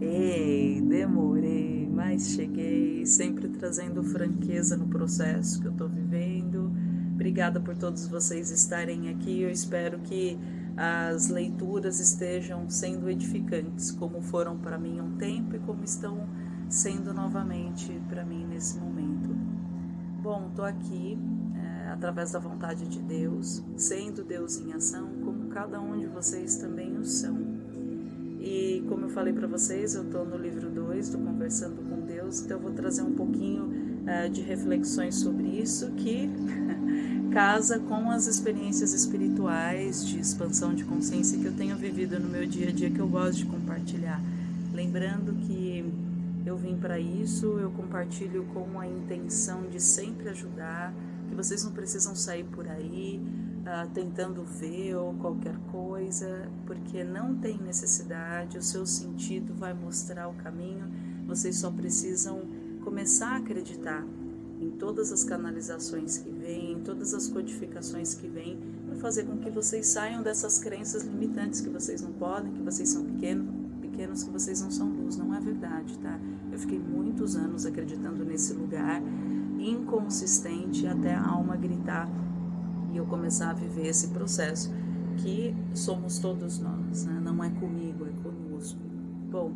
Ei, demorei, mas cheguei, sempre trazendo franqueza no processo que eu estou vivendo. Obrigada por todos vocês estarem aqui. Eu espero que as leituras estejam sendo edificantes, como foram para mim um tempo e como estão sendo novamente para mim nesse momento. Bom, estou aqui é, através da vontade de Deus, sendo Deus em ação, como cada um de vocês também o são. E como eu falei para vocês, eu estou no livro 2 do Conversando com Deus, então eu vou trazer um pouquinho uh, de reflexões sobre isso que casa com as experiências espirituais de expansão de consciência que eu tenho vivido no meu dia a dia que eu gosto de compartilhar. Lembrando que eu vim para isso, eu compartilho com a intenção de sempre ajudar, que vocês não precisam sair por aí uh, tentando ver ou qualquer coisa, porque não tem necessidade, o seu sentido vai mostrar o caminho, vocês só precisam começar a acreditar em todas as canalizações que vêm, em todas as codificações que vêm, para fazer com que vocês saiam dessas crenças limitantes que vocês não podem, que vocês são pequenos, pequenos que vocês não são luz. Não é verdade, tá? Eu fiquei muitos anos acreditando nesse lugar inconsistente até a alma gritar eu começar a viver esse processo que somos todos nós, né? não é comigo, é conosco. Bom,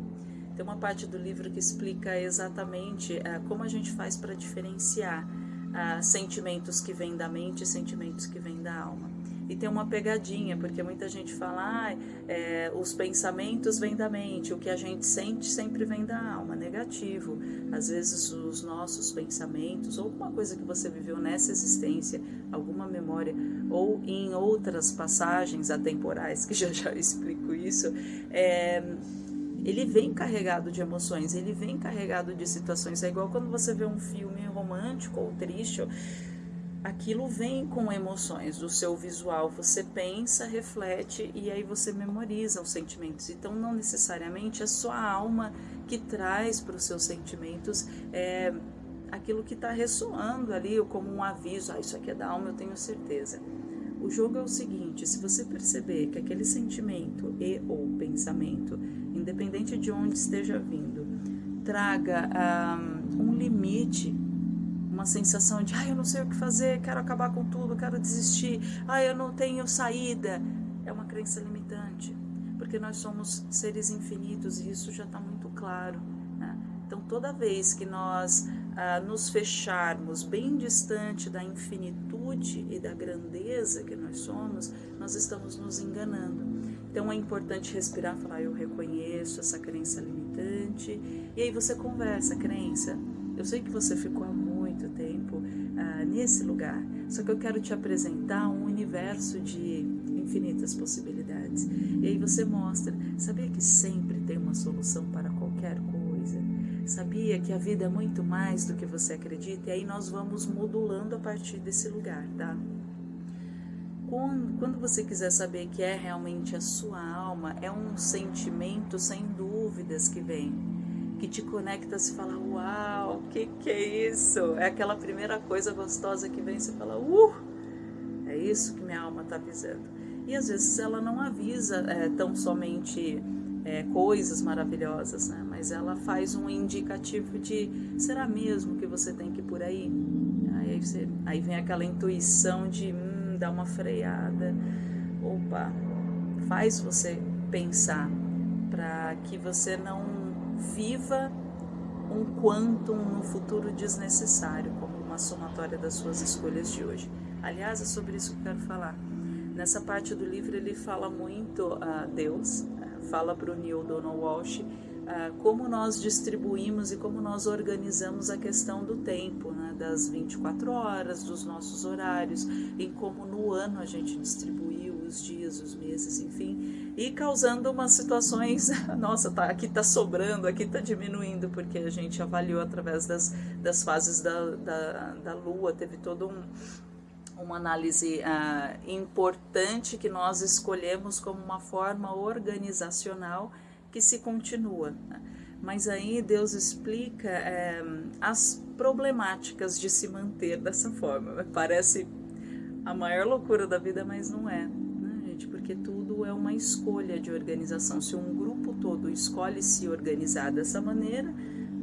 tem uma parte do livro que explica exatamente uh, como a gente faz para diferenciar uh, sentimentos que vêm da mente e sentimentos que vêm da alma. E tem uma pegadinha, porque muita gente fala, ah, é, os pensamentos vêm da mente, o que a gente sente sempre vem da alma, negativo. Às vezes os nossos pensamentos, ou alguma coisa que você viveu nessa existência, alguma memória, ou em outras passagens atemporais, que já já explico isso, é, ele vem carregado de emoções, ele vem carregado de situações. É igual quando você vê um filme romântico ou triste, aquilo vem com emoções do seu visual. Você pensa, reflete e aí você memoriza os sentimentos. Então, não necessariamente é sua alma que traz para os seus sentimentos é, aquilo que está ressoando ali, como um aviso: ah, isso aqui é da alma, eu tenho certeza. O jogo é o seguinte: se você perceber que aquele sentimento e ou pensamento, independente de onde esteja vindo, traga um, um limite uma sensação de, ai, eu não sei o que fazer, quero acabar com tudo, quero desistir, ai, eu não tenho saída. É uma crença limitante, porque nós somos seres infinitos e isso já está muito claro. Né? Então, toda vez que nós ah, nos fecharmos bem distante da infinitude e da grandeza que nós somos, nós estamos nos enganando. Então é importante respirar, falar eu reconheço essa crença limitante e aí você conversa, crença. Eu sei que você ficou nesse lugar, só que eu quero te apresentar um universo de infinitas possibilidades. E aí você mostra, sabia que sempre tem uma solução para qualquer coisa? Sabia que a vida é muito mais do que você acredita? E aí nós vamos modulando a partir desse lugar, tá? Quando, você quiser saber que é realmente a sua alma, é um sentimento sem dúvidas que vem que te conecta, se fala, uau, o que, que é isso? É aquela primeira coisa gostosa que vem, você fala, uh, é isso que minha alma está avisando. E às vezes ela não avisa é, tão somente é, coisas maravilhosas, né? mas ela faz um indicativo de, será mesmo que você tem que ir por aí? Aí, você, aí vem aquela intuição de, hum, dar uma freada, opa, faz você pensar para que você não viva um quantum no futuro desnecessário, como uma somatória das suas escolhas de hoje. Aliás, é sobre isso que eu quero falar. Nessa parte do livro ele fala muito a uh, Deus, uh, fala para o Neil Donald Walsh uh, como nós distribuímos e como nós organizamos a questão do tempo, né, das 24 horas, dos nossos horários, em como no ano a gente distribuiu os dias, os meses, enfim, e causando umas situações, nossa, tá, aqui tá sobrando, aqui tá diminuindo, porque a gente avaliou através das, das fases da, da, da Lua, teve todo um, uma análise uh, importante que nós escolhemos como uma forma organizacional que se continua. Né? Mas aí Deus explica é, as problemáticas de se manter dessa forma. Parece a maior loucura da vida, mas não é porque tudo é uma escolha de organização. Se um grupo todo escolhe se organizar dessa maneira,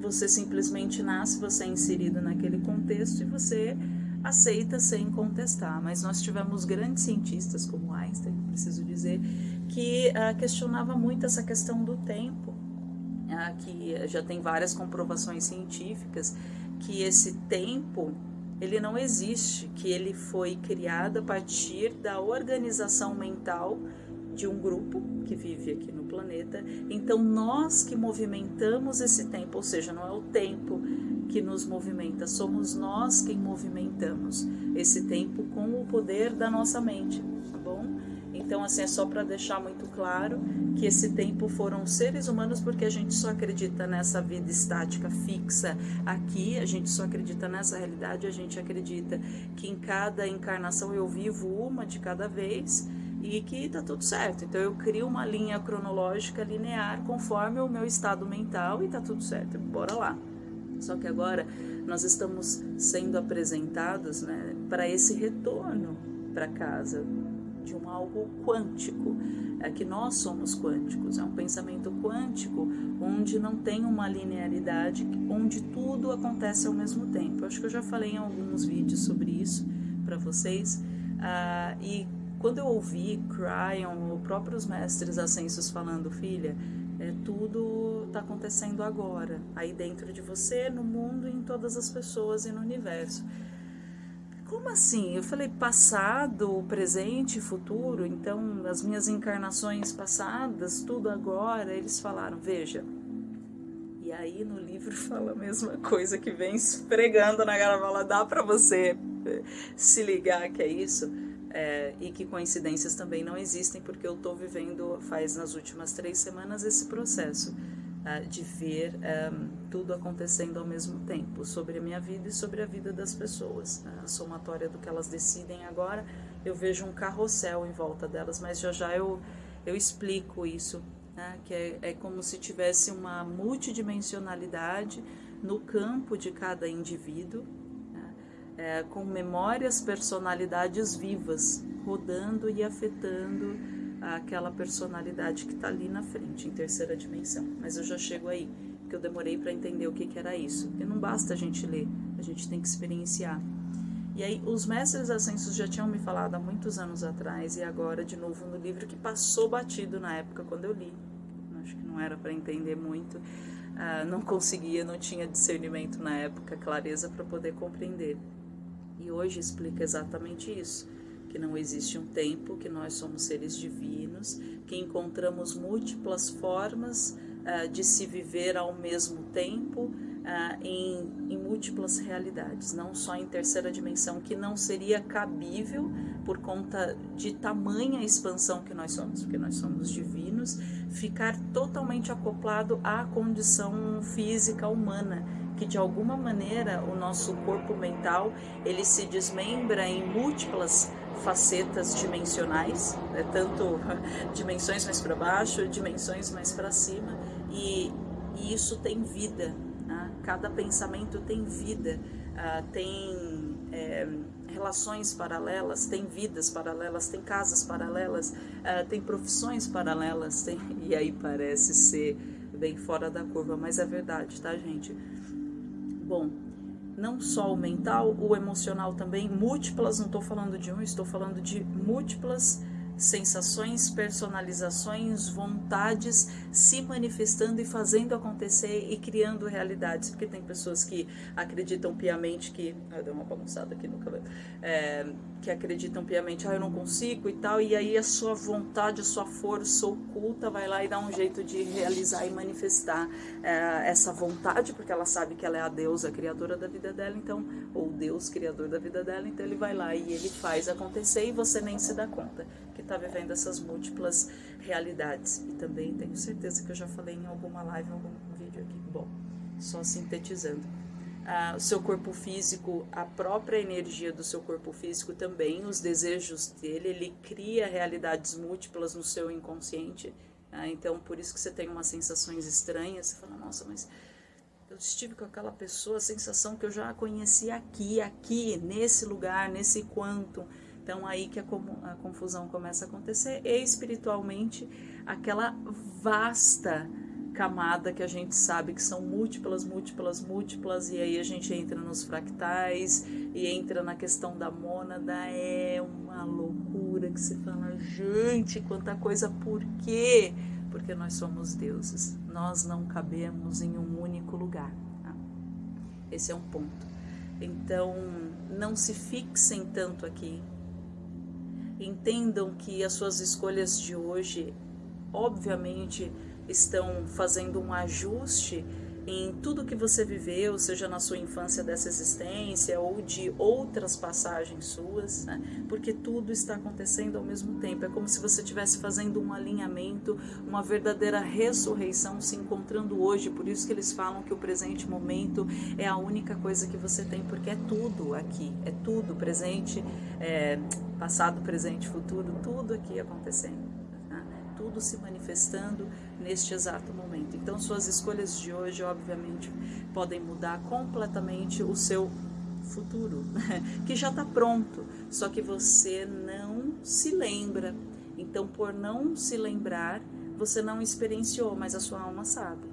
você simplesmente nasce, você é inserido naquele contexto e você aceita sem contestar. Mas nós tivemos grandes cientistas como Einstein, preciso dizer, que uh, questionava muito essa questão do tempo, uh, que já tem várias comprovações científicas que esse tempo ele não existe, que ele foi criado a partir da organização mental de um grupo que vive aqui no planeta. Então, nós que movimentamos esse tempo, ou seja, não é o tempo que nos movimenta, somos nós quem movimentamos esse tempo com o poder da nossa mente, tá bom? Então, assim, é só para deixar muito claro que esse tempo foram seres humanos, porque a gente só acredita nessa vida estática fixa aqui, a gente só acredita nessa realidade, a gente acredita que em cada encarnação eu vivo uma de cada vez e que tá tudo certo. Então eu crio uma linha cronológica linear conforme o meu estado mental e tá tudo certo. Bora lá. Só que agora nós estamos sendo apresentados né, para esse retorno para casa de um algo quântico, é que nós somos quânticos, é um pensamento quântico onde não tem uma linearidade, onde tudo acontece ao mesmo tempo. Eu acho que eu já falei em alguns vídeos sobre isso para vocês, ah, e quando eu ouvi Cryon, os próprios mestres ascensos falando, filha, é, tudo está acontecendo agora, aí dentro de você, no mundo, em todas as pessoas e no universo. Como assim? Eu falei passado, presente, futuro, então as minhas encarnações passadas, tudo agora. Eles falaram, veja. E aí no livro fala a mesma coisa que vem esfregando na garrafa. Dá para você eh, se ligar que é isso? É, e que coincidências também não existem, porque eu estou vivendo, faz nas últimas três semanas, esse processo de ver um, ehm, tudo acontecendo ao mesmo tempo, sobre a minha vida e sobre a vida das pessoas. A somatória do que elas decidem agora, eu vejo um carrossel em volta delas, mas já já eu, eu explico isso, né? que é, é como se tivesse uma multidimensionalidade no campo de cada indivíduo, é, com memórias, personalidades vivas, rodando e afetando aquela personalidade que está ali na frente, em terceira dimensão. Mas eu já chego aí, porque eu demorei para entender o que, que era isso. E não basta a gente ler, a gente tem que experienciar. E aí, os mestres ascensos já tinham me falado há muitos anos atrás, e agora, de novo, no livro que passou batido na época quando eu li. Acho que não era para entender muito, uh, não conseguia, não tinha discernimento na época, clareza para poder compreender. E hoje explica exatamente isso, que não existe um tempo, que nós somos seres divinos, que encontramos múltiplas formas uh, de se viver ao mesmo tempo uh, em, em múltiplas realidades, não só em terceira dimensão, que não seria cabível por conta de tamanha expansão que nós somos, porque nós somos divinos, ficar totalmente acoplado à condição física humana que de alguma maneira o nosso corpo mental ele se desmembra em múltiplas facetas dimensionais, né? tanto dimensões mais para baixo, dimensões mais para cima, e, e, isso tem vida. Né? Cada pensamento tem vida, uh, tem é, relações paralelas, tem vidas paralelas, tem casas paralelas, uh, tem profissões paralelas, tem... e aí parece ser bem fora da curva, mas é verdade, tá, gente? Bom, não só o mental, o emocional também, múltiplas, não estou falando de um, estou falando de múltiplas sensações, personalizações, vontades se manifestando e fazendo acontecer e criando realidades, porque tem pessoas que acreditam piamente que. Ah, deu uma bagunçada aqui no cabelo. É, que acreditam piamente, ah, eu não consigo e tal, e aí a sua vontade, a sua força oculta vai lá e dá um jeito de realizar e manifestar é, essa vontade, porque ela sabe que ela é a deusa criadora da vida dela, então, ou Deus criador da vida dela, então ele vai lá e ele faz acontecer e você nem se dá conta que está vivendo essas múltiplas realidades. E também tenho certeza que eu já falei em alguma live, em algum vídeo aqui. Bom, só sintetizando ah, o seu corpo físico, a própria energia do seu corpo físico também, os desejos dele, ele cria realidades múltiplas no seu inconsciente. Ah, então, por isso que você tem umas sensações estranhas. Você fala, nossa, mas eu estive com aquela pessoa, a sensação que eu já conheci aqui, aqui, nesse lugar, nesse quanto. Então aí que a, a confusão começa a acontecer e espiritualmente aquela vasta camada que a gente sabe que são múltiplas, múltiplas, múltiplas, e aí a gente entra nos fractais e entra na questão da mônada, é uma loucura que se fala, gente, quanta coisa, por quê? Porque nós somos deuses, nós não cabemos em um único lugar. Tá? Esse é um ponto. Então, não se fixem tanto aqui. Entendam que as suas escolhas de hoje, obviamente, estão fazendo um ajuste em tudo que você viveu, seja na sua infância dessa existência ou de outras passagens suas, né? porque tudo está acontecendo ao mesmo tempo. É como se você estivesse fazendo um alinhamento, uma verdadeira ressurreição se encontrando hoje. Por isso que eles falam que o presente momento é a única coisa que você tem, porque é tudo aqui, é tudo presente, é, passado, presente, futuro, tudo aqui acontecendo tudo se manifestando neste exato momento. Então, suas escolhas de hoje, obviamente, podem mudar completamente o seu futuro, que já está pronto, só que você não se lembra. Então, por não se lembrar, você não experienciou, mas a sua alma sabe.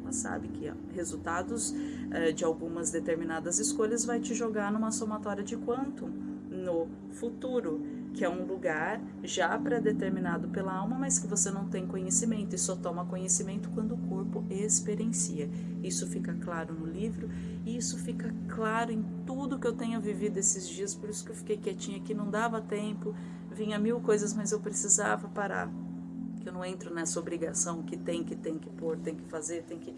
Ela sabe que ó, resultados uh, de algumas determinadas escolhas vai te jogar numa somatória de quanto no futuro que é um lugar já pré-determinado pela alma, mas que você não tem conhecimento e só toma conhecimento quando o corpo experiencia. Isso fica claro no livro e isso fica claro em tudo que eu tenho vivido esses dias, por isso que eu fiquei quietinha aqui, não dava tempo, vinha mil coisas, mas eu precisava parar. Que eu não entro nessa obrigação que tem, que tem que pôr, tem que fazer, tem que.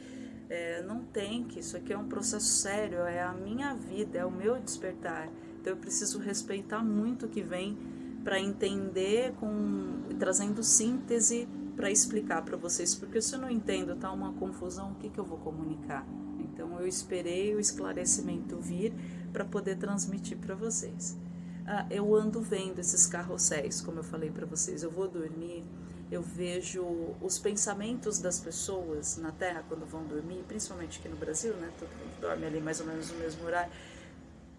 É, não tem que, isso aqui é um processo sério, é a minha vida, é o meu despertar. Então eu preciso respeitar muito o que vem para entender com trazendo síntese para explicar para vocês, porque se eu não entendo, tá uma confusão, o que, que eu vou comunicar? Então eu esperei o esclarecimento vir para poder transmitir para vocês. Ah, eu ando vendo esses carrosséis, como eu falei para vocês, eu vou dormir, eu vejo os pensamentos das pessoas na Terra quando vão dormir, principalmente aqui no Brasil, né? Todo mundo dorme ali mais ou menos no mesmo horário.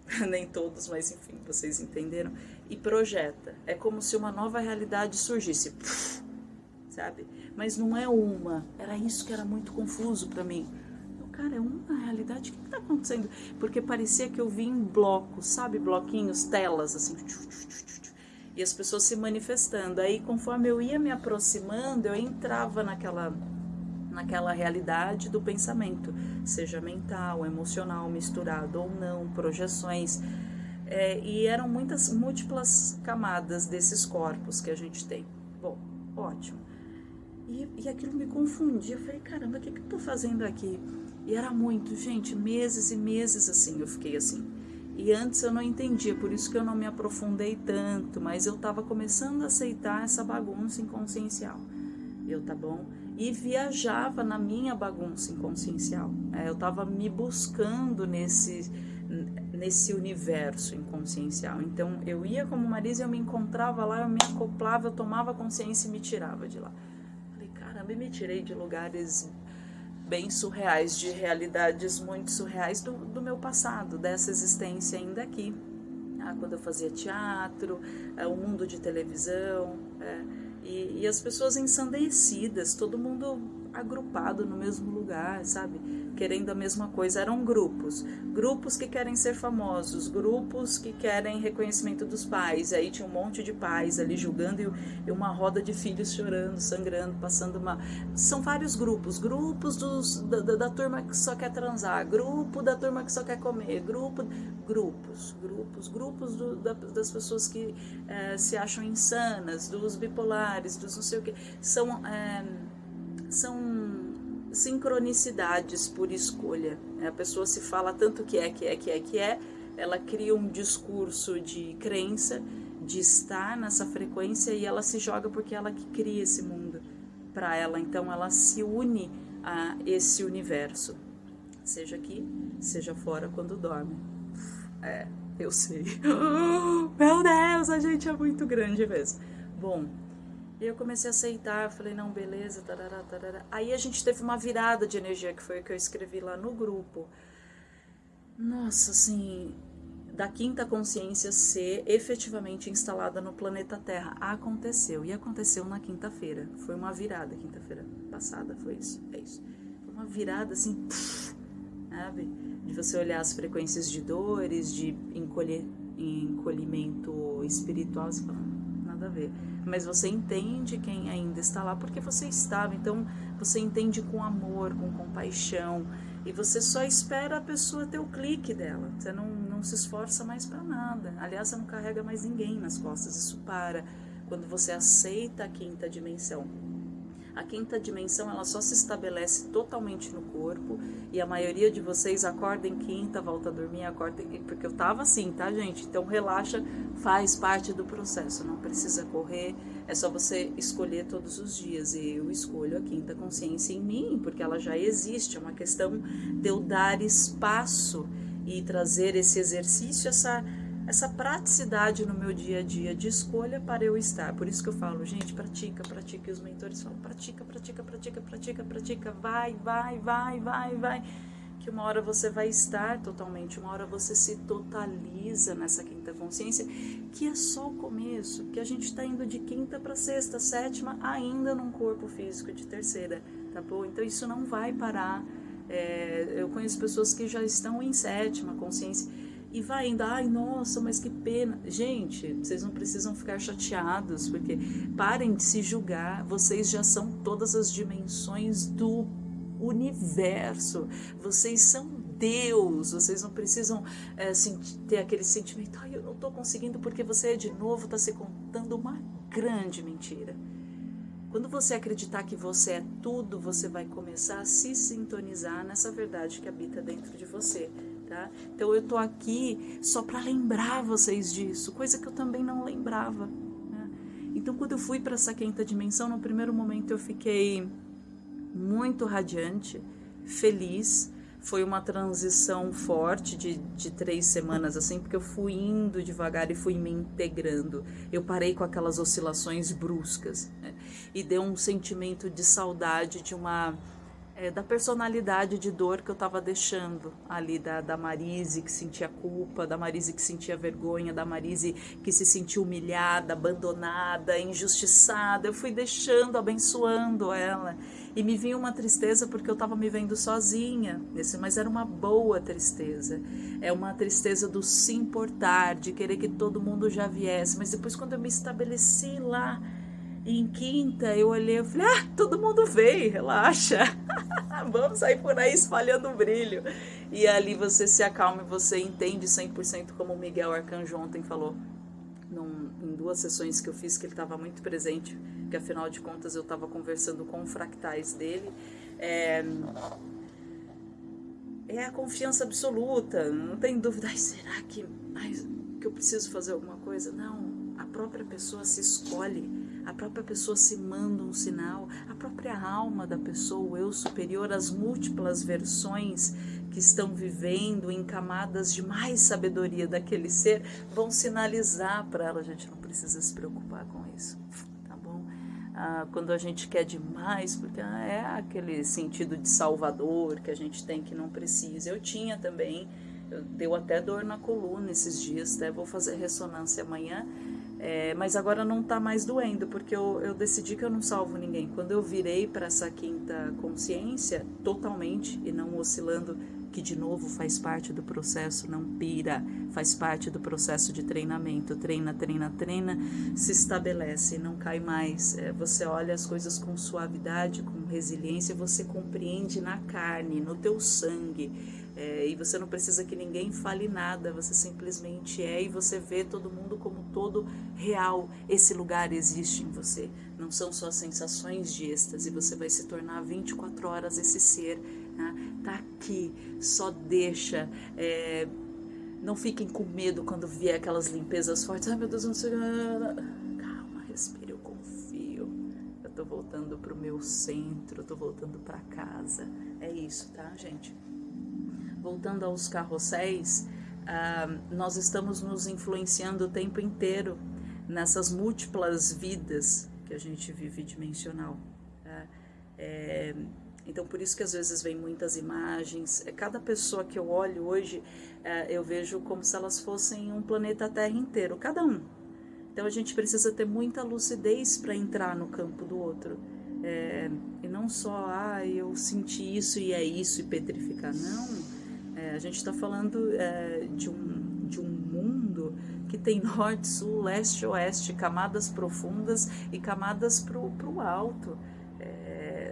nem todos, mas enfim, vocês entenderam, e projeta. É como se uma nova realidade surgisse, sabe? Mas não é uma. Era isso que era muito confuso para mim. Eu, cara, é uma realidade. O que está acontecendo? Porque parecia que eu vi em blocos, sabe? Bloquinhos, telas, assim. E as pessoas se manifestando. Aí, conforme eu ia me aproximando, eu entrava naquela naquela realidade do pensamento, seja mental, emocional, misturado ou não, projeções. É, e eram muitas múltiplas camadas desses corpos que a gente tem. Bom, ótimo. E, e aquilo me confundia. Eu falei, caramba, o que, que eu tô fazendo aqui? E era muito, gente, meses e meses assim, eu fiquei assim. E antes eu não entendia, por isso que eu não me aprofundei tanto, mas eu estava começando a aceitar essa bagunça inconsciencial. Eu, tá bom? e viajava na minha bagunça inconsciencial. É, eu estava me buscando nesse nesse universo inconsciencial. Então eu ia como Marisa, eu me encontrava lá, eu me acoplava, eu tomava consciência e me tirava de lá. Falei, caramba, e me tirei de lugares bem surreais, de realidades muito surreais do, do meu passado, dessa existência ainda aqui. Ah, quando eu fazia teatro, é, o mundo de televisão. É, e, e as pessoas ensandecidas, todo mundo agrupado no mesmo lugar, sabe? Querendo a mesma coisa. Eram grupos. Grupos que querem ser famosos, grupos que querem reconhecimento dos pais. Aí tinha um monte de pais ali julgando e uma roda de filhos chorando, sangrando, passando uma. São vários grupos. Grupos dos, da, da, da turma que só quer transar, grupo da turma que só quer comer, grupo. Grupos, grupos, grupos do, da, das pessoas que é, se acham insanas, dos bipolares, dos não sei o que. São. É, são sincronicidades por escolha. Né? A pessoa se fala tanto que é, que é, que é, que é, ela cria um discurso de crença, de estar nessa frequência e ela se joga porque ela que cria esse mundo para ela. Então ela se une a esse universo, seja aqui, seja fora quando dorme. É, eu sei. meu Deus, a gente é muito grande mesmo. Bom, e eu comecei a aceitar, falei, não, beleza, tarará, tarará. Aí a gente teve uma virada de energia, que foi o que eu escrevi lá no grupo. Nossa, assim, da quinta consciência ser efetivamente instalada no planeta Terra. Aconteceu, e aconteceu na quinta-feira. Foi uma virada, quinta-feira passada, foi isso, é isso. Foi uma virada assim, pff, sabe? De você olhar as frequências de dores, de encolher, encolhimento espiritual, você fala, a ver. Mas você entende quem ainda está lá porque você estava, então você entende com amor, com compaixão, e você só espera a pessoa ter o clique dela. Você não, não se esforça mais para nada. Aliás, você não carrega mais ninguém nas costas. Isso para quando você aceita a quinta dimensão. A quinta dimensão ela só se estabelece totalmente no corpo e a maioria de vocês acorda em quinta, volta a dormir, acorda porque eu tava assim, tá, gente? Então relaxa, faz parte do processo, não precisa correr, é só você escolher todos os dias. E eu escolho a quinta consciência em mim, porque ela já existe, é uma questão de eu dar espaço e trazer esse exercício, essa essa praticidade no meu dia a dia de escolha para eu estar. Por isso que eu falo, gente, pratica, pratica. E os mentores falam, pratica, pratica, pratica, pratica, pratica. Vai, vai, vai, vai, vai. Que uma hora você vai estar totalmente, uma hora você se totaliza nessa quinta consciência, que é só o começo, que a gente está indo de quinta para sexta, sétima, ainda num corpo físico de terceira, tá bom? Então isso não vai parar. É, eu conheço pessoas que já estão em sétima consciência e vai indo, ai nossa, mas que pena. Gente, vocês não precisam ficar chateados, porque parem de se julgar, vocês já são todas as dimensões do universo, vocês são Deus, vocês não precisam é, ter aquele sentimento, ai eu não estou conseguindo porque você de novo está se contando uma grande mentira. Quando você acreditar que você é tudo, você vai começar a se sintonizar nessa verdade que habita dentro de você tá? Então eu tô aqui só para lembrar vocês disso, coisa que eu também não lembrava. Né? Então quando eu fui para essa quinta dimensão, no primeiro momento eu fiquei muito radiante, feliz. Foi uma transição forte de, de três semanas, assim, porque eu fui indo devagar e fui me integrando. Eu parei com aquelas oscilações bruscas né? e deu um sentimento de saudade de uma é, da personalidade de dor que eu estava deixando ali da, da Marise que sentia culpa, da Marise que sentia vergonha, da Marise que se sentia humilhada, abandonada, injustiçada. Eu fui deixando, abençoando ela. E me vinha uma tristeza porque eu estava me vendo sozinha, nesse, mas era uma boa tristeza. É uma tristeza do se importar, de querer que todo mundo já viesse. Mas depois, quando eu me estabeleci lá, em quinta, eu olhei e falei, ah, todo mundo veio, relaxa. Vamos sair por aí espalhando brilho. E ali você se acalma e você entende 100% como o Miguel Arcanjo ontem falou. Num, em duas sessões que eu fiz, que ele estava muito presente, que afinal de contas eu estava conversando com fractais dele. É, é a confiança absoluta, não tem dúvida. Ai, será que, ai, que eu preciso fazer alguma coisa? Não, a própria pessoa se escolhe a própria pessoa se manda um sinal, a própria alma da pessoa, o eu superior, as múltiplas versões que estão vivendo em camadas de mais sabedoria daquele ser, vão sinalizar para ela. A gente não precisa se preocupar com isso, tá bom? Ah, quando a gente quer demais, porque ah, é aquele sentido de salvador que a gente tem que não precisa. Eu tinha também, deu até dor na coluna esses dias, até vou fazer ressonância amanhã é, mas agora não está mais doendo, porque eu, eu decidi que eu não salvo ninguém. Quando eu virei para essa quinta consciência, totalmente, e não oscilando, que de novo faz parte do processo, não pira, faz parte do processo de treinamento. Treina, treina, treina, se estabelece, não cai mais. É, você olha as coisas com suavidade, com resiliência, você compreende na carne, no teu sangue é, e você não precisa que ninguém fale nada, você simplesmente é e você vê todo mundo como todo real. Esse lugar existe em você. Não são só sensações de êxtase, você vai se tornar 24 horas esse ser. Né? Tá aqui, só deixa. É, não fiquem com medo quando vier aquelas limpezas fortes. Ai meu Deus, não sei. Calma, respire, eu confio. Eu tô voltando pro meu centro, eu tô voltando para casa. É isso, tá, gente? Voltando aos carrosséis, uh, nós estamos nos influenciando o tempo inteiro nessas múltiplas vidas que a gente vive dimensional. Tá? É, Então, por isso que às vezes vem muitas imagens. É, cada pessoa que eu olho hoje, é, eu vejo como se elas fossem um planeta Terra inteiro, cada um. Então, a gente precisa ter muita lucidez para entrar no campo do outro. É, e não só, ah, eu senti isso e é isso, e petrificar. Não. É, a gente está falando é, de, um, de um mundo que tem norte, sul, leste, oeste, camadas profundas e camadas para o alto.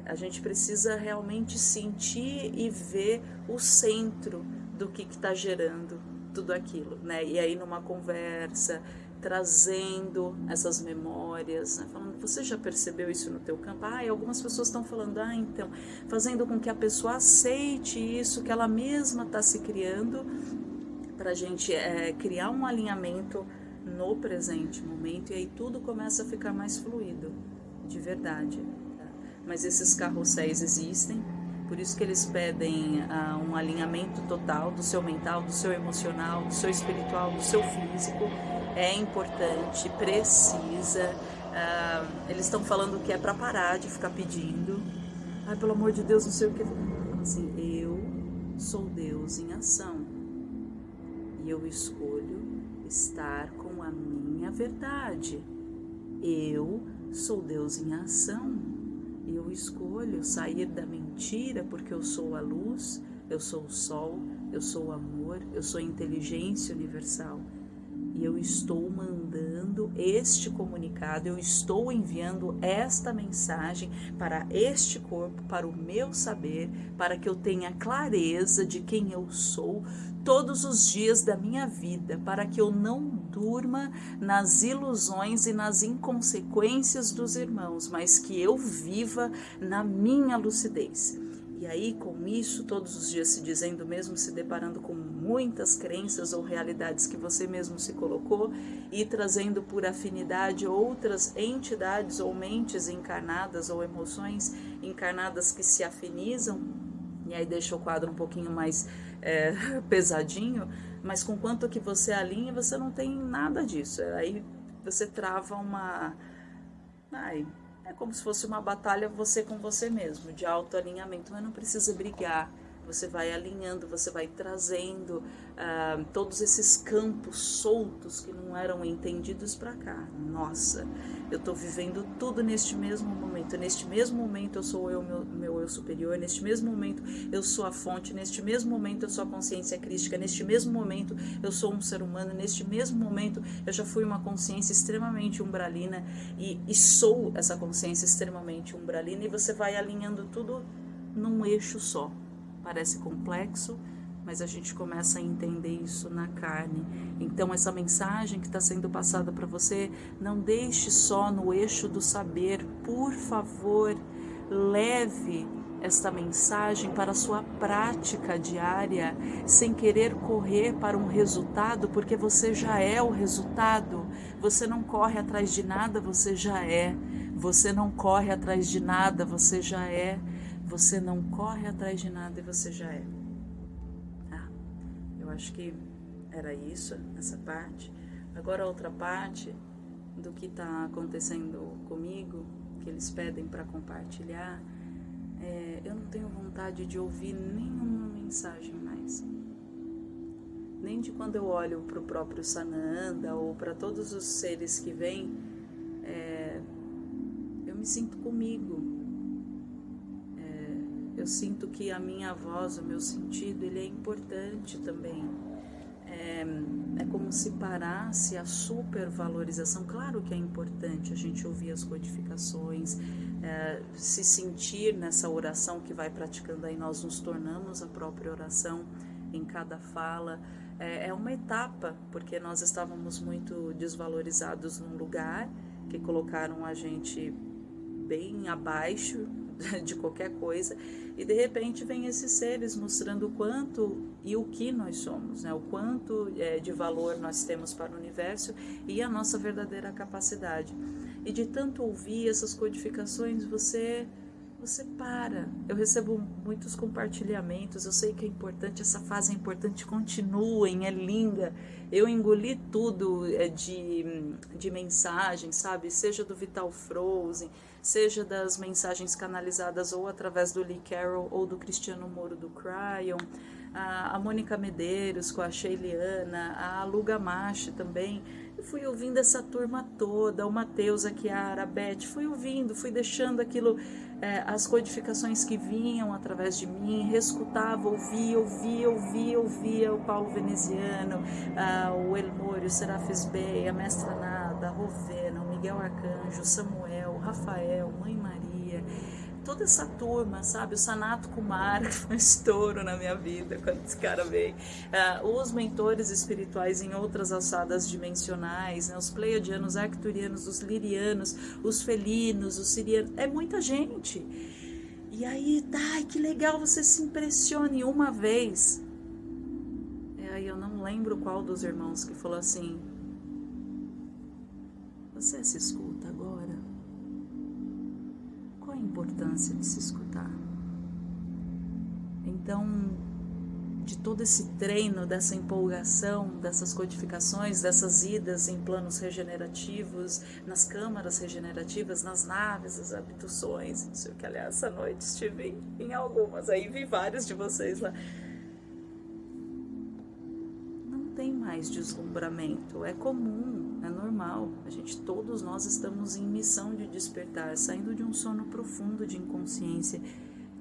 A gente precisa realmente sentir e ver o centro do que está gerando tudo aquilo, né? E aí numa conversa, trazendo essas memórias, né? falando, você já percebeu isso no teu campo? Ah, e algumas pessoas estão falando, ah, então, fazendo com que a pessoa aceite isso que ela mesma está se criando, para a gente é, criar um alinhamento no presente momento e aí tudo começa a ficar mais fluido, de verdade mas esses carrosséis existem, por isso que eles pedem uh, um alinhamento total do seu mental, do seu emocional, do seu espiritual, do seu físico. É importante, precisa. Uh, eles estão falando que é para parar de ficar pedindo. Ai, pelo amor de Deus, não sei o que. Assim, eu sou Deus em ação e eu escolho estar com a minha verdade. Eu sou Deus em ação eu escolho sair da mentira porque eu sou a luz, eu sou o sol, eu sou o amor, eu sou a inteligência universal. E eu estou mandando este comunicado, eu estou enviando esta mensagem para este corpo, para o meu saber, para que eu tenha clareza de quem eu sou, todos os dias da minha vida, para que eu não durma nas ilusões e nas inconsequências dos irmãos, mas que eu viva na minha lucidez. E aí, com isso, todos os dias se dizendo mesmo, se deparando com muitas crenças ou realidades que você mesmo se colocou e trazendo por afinidade outras entidades ou mentes encarnadas ou emoções encarnadas que se afinizam, e aí deixa o quadro um pouquinho mais é, pesadinho, mas com quanto que você alinha, você não tem nada disso. Aí você trava uma. Ai, é como se fosse uma batalha você com você mesmo, de autoalinhamento, mas não precisa brigar você vai alinhando, você vai trazendo uh, todos esses campos soltos que não eram entendidos para cá. Nossa, eu estou vivendo tudo neste mesmo momento. Neste mesmo momento eu sou eu, meu, meu eu superior. Neste mesmo momento eu sou a fonte. Neste mesmo momento eu sou a consciência crística. Neste mesmo momento eu sou um ser humano. Neste mesmo momento eu já fui uma consciência extremamente umbralina e, e sou essa consciência extremamente umbralina. E você vai alinhando tudo num eixo só. Parece complexo, mas a gente começa a entender isso na carne. Então, essa mensagem que está sendo passada para você, não deixe só no eixo do saber. Por favor, leve esta mensagem para a sua prática diária, sem querer correr para um resultado, porque você já é o resultado. Você não corre atrás de nada, você já é. Você não corre atrás de nada, você já é. Você não corre atrás de nada e você já é. Ah, eu acho que era isso, essa parte. Agora outra parte do que está acontecendo comigo, que eles pedem para compartilhar, é, eu não tenho vontade de ouvir nenhuma mensagem mais. Nem de quando eu olho para o próprio Sananda ou para todos os seres que vêm, é, eu me sinto comigo, eu sinto que a minha voz, o meu sentido, ele é importante também. É, é como se parasse a supervalorização. Claro que é importante a gente ouvir as codificações, é, se sentir nessa oração que vai praticando, aí nós nos tornamos a própria oração em cada fala. É, é uma etapa, porque nós estávamos muito desvalorizados num lugar que colocaram a gente bem abaixo de qualquer coisa, e de repente vem esses seres mostrando o quanto e o que nós somos, né? o quanto é, de valor nós temos para o universo e a nossa verdadeira capacidade. E de tanto ouvir essas codificações, você você para. Eu recebo muitos compartilhamentos, eu sei que é importante, essa fase é importante, continuem, é linda. Eu engoli tudo é, de, de mensagem, sabe? Seja do Vital Frozen, seja das mensagens canalizadas ou através do Lee Carroll ou do Cristiano Moro do Cryon, a, a Mônica Medeiros com a Sheiliana, a Luga Machi também eu fui ouvindo essa turma toda, o Mateus, a a Beth, fui ouvindo, fui deixando aquilo, é, as codificações que vinham através de mim, reescutava, ouvia, ouvia, ouvia, ouvia o Paulo Veneziano, o Elmore, o Serafis Bey, a Mestra Nada, a Rovena, o Miguel Arcanjo, Samuel, Rafael, Mãe Maria, toda essa turma, sabe? O Sanato Kumar, que foi um estouro na minha vida quando esse cara veio. Uh, os mentores espirituais em outras alçadas dimensionais, né? os pleiadianos, arcturianos, os lirianos, os felinos, os sirianos. É muita gente. E aí, ai, que legal, você se impressione uma vez. E aí eu não lembro qual dos irmãos que falou assim, você se escuta importância de se escutar. Então, de todo esse treino, dessa empolgação, dessas codificações, dessas idas em planos regenerativos, nas câmaras regenerativas, nas naves, as abduções, não sei o que, aliás, essa noite estive em, algumas, aí vi vários de vocês lá. Mais deslumbramento, é comum é normal. A gente, todos nós estamos em missão de despertar, saindo de um sono profundo de inconsciência,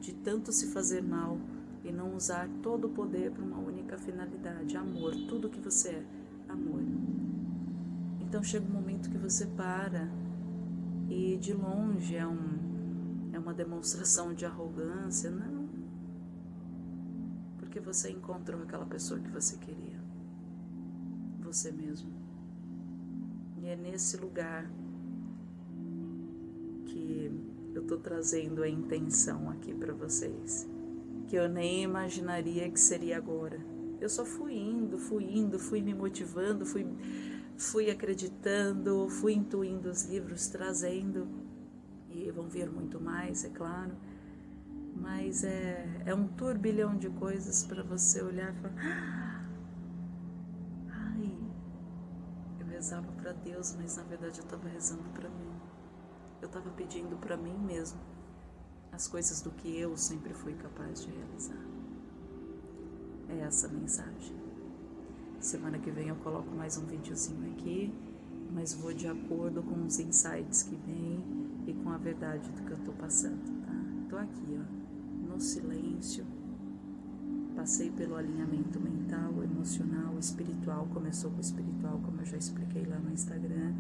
de tanto se fazer mal e não usar todo o poder para uma única finalidade, amor, tudo que você é, amor. Então chega um momento que você para e de longe é um é uma demonstração de arrogância, não. Porque você encontrou aquela pessoa que você queria. Você mesmo. E é nesse lugar que eu estou trazendo a intenção aqui para vocês, que eu nem imaginaria que seria agora. Eu só fui indo, fui indo, fui me motivando, fui, fui acreditando, fui intuindo os livros, trazendo, e vão vir muito mais, é claro, mas é, é um turbilhão de coisas para você olhar e falar. Ah, rezava para Deus, mas na verdade eu estava rezando para mim. Eu estava pedindo para mim mesmo as coisas do que eu sempre fui capaz de realizar. É essa a mensagem. Semana que vem eu coloco mais um videozinho aqui, mas vou de acordo com os insights que vêm e com a verdade do que eu tô passando, tá? Tô aqui, ó, no silêncio Passei pelo alinhamento mental, emocional, espiritual. Começou com o espiritual, como eu já expliquei lá no Instagram.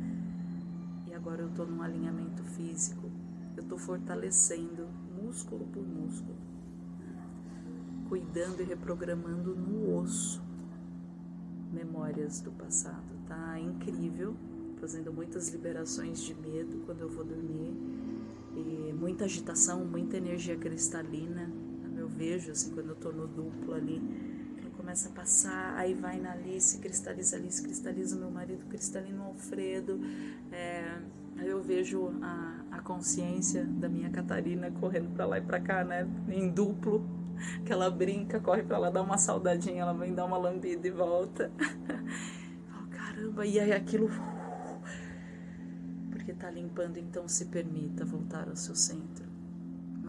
E agora eu estou num alinhamento físico. Eu estou fortalecendo músculo por músculo, cuidando e reprogramando no osso memórias do passado. Tá incrível, fazendo muitas liberações de medo quando eu vou dormir. E muita agitação, muita energia cristalina vejo, assim, quando eu tô no duplo ali, que começa a passar, aí vai na Alice, cristaliza Alice, cristaliza meu marido, cristalino Alfredo, é, aí eu vejo a, a consciência da minha Catarina correndo para lá e para cá, né, em duplo, que ela brinca, corre para lá, dá uma saudadinha, ela vem dar uma lambida e volta. oh, caramba, e aí aquilo porque tá limpando, então se permita voltar ao seu centro.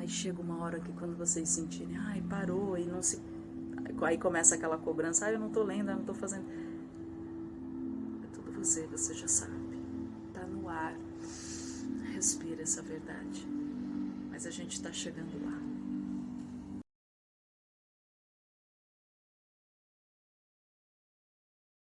Mas chega uma hora que quando vocês sentirem, ai, parou e não se. Aí começa aquela cobrança, ai, eu não tô lendo, eu não tô fazendo. É tudo você, você já sabe. Tá no ar. Respira essa verdade. Mas a gente tá chegando lá.